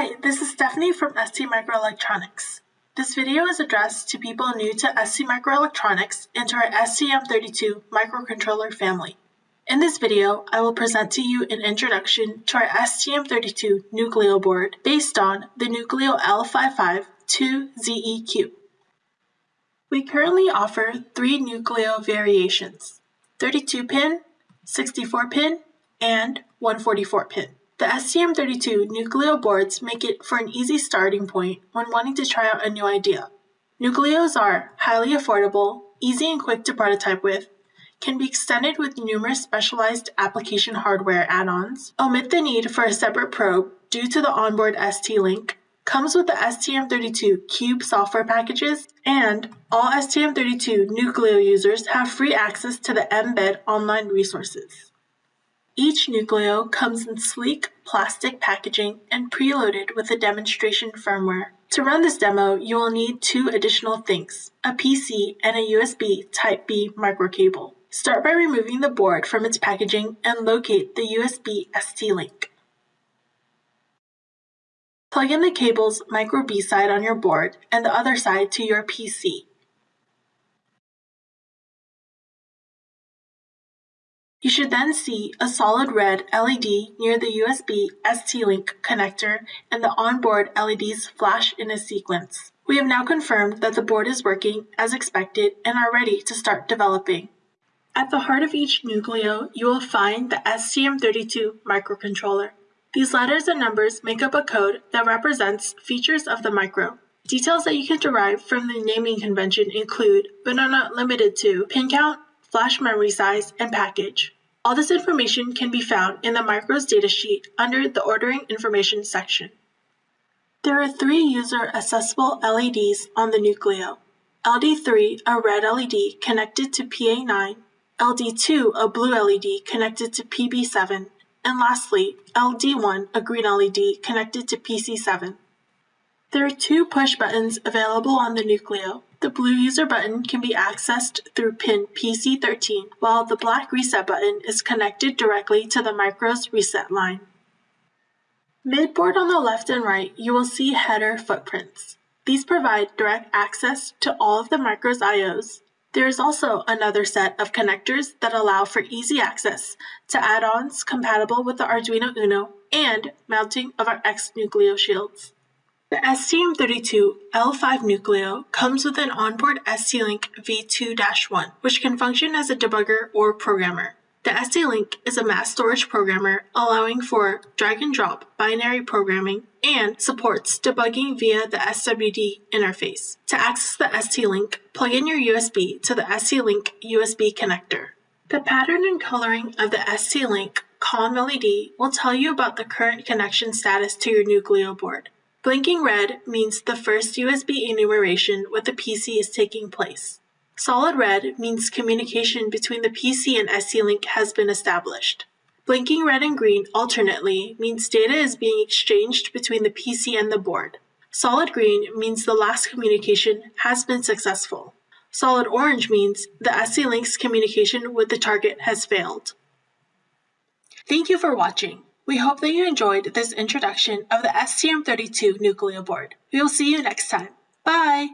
Hi, this is Stephanie from ST Microelectronics. This video is addressed to people new to ST Microelectronics and to our STM32 microcontroller family. In this video, I will present to you an introduction to our STM32 Nucleo board based on the Nucleo L55-2ZEQ. We currently offer three Nucleo variations, 32-pin, 64-pin, and 144-pin. The STM32 Nucleo boards make it for an easy starting point when wanting to try out a new idea. Nucleos are highly affordable, easy and quick to prototype with, can be extended with numerous specialized application hardware add-ons, omit the need for a separate probe due to the onboard ST-Link, comes with the STM32 Cube software packages, and all STM32 Nucleo users have free access to the mbed online resources. Each Nucleo comes in sleek plastic packaging and preloaded with a demonstration firmware. To run this demo, you will need two additional things, a PC and a USB Type-B microcable. Start by removing the board from its packaging and locate the USB ST-Link. Plug in the cable's micro B side on your board and the other side to your PC. You should then see a solid red LED near the USB ST-Link connector and the onboard LEDs flash in a sequence. We have now confirmed that the board is working as expected and are ready to start developing. At the heart of each Nucleo, you will find the STM32 microcontroller. These letters and numbers make up a code that represents features of the micro. Details that you can derive from the naming convention include, but are not limited to, pin count, flash memory size, and package. All this information can be found in the micro's datasheet under the Ordering Information section. There are three user accessible LEDs on the Nucleo. LD3, a red LED connected to PA9, LD2, a blue LED connected to PB7, and lastly, LD1, a green LED connected to PC7. There are two push buttons available on the Nucleo. The blue user button can be accessed through pin PC13, while the black reset button is connected directly to the micro's reset line. Midboard on the left and right, you will see header footprints. These provide direct access to all of the micro's IOs, there is also another set of connectors that allow for easy access to add-ons compatible with the Arduino Uno and mounting of our X Nucleo shields. The STM32 L5 Nucleo comes with an onboard ST-Link V2-1, which can function as a debugger or programmer. The ST-Link is a mass storage programmer allowing for drag and drop binary programming and supports debugging via the SWD interface. To access the ST-Link, plug in your USB to the ST-Link USB connector. The pattern and coloring of the ST-Link COM LED will tell you about the current connection status to your Nucleo board. Blinking red means the first USB enumeration with the PC is taking place. Solid red means communication between the PC and ST-Link has been established. Blinking red and green alternately means data is being exchanged between the PC and the board. Solid green means the last communication has been successful. Solid orange means the ST-Link's communication with the target has failed. Thank you for watching. We hope that you enjoyed this introduction of the STM32 Nucleo board. We will see you next time. Bye!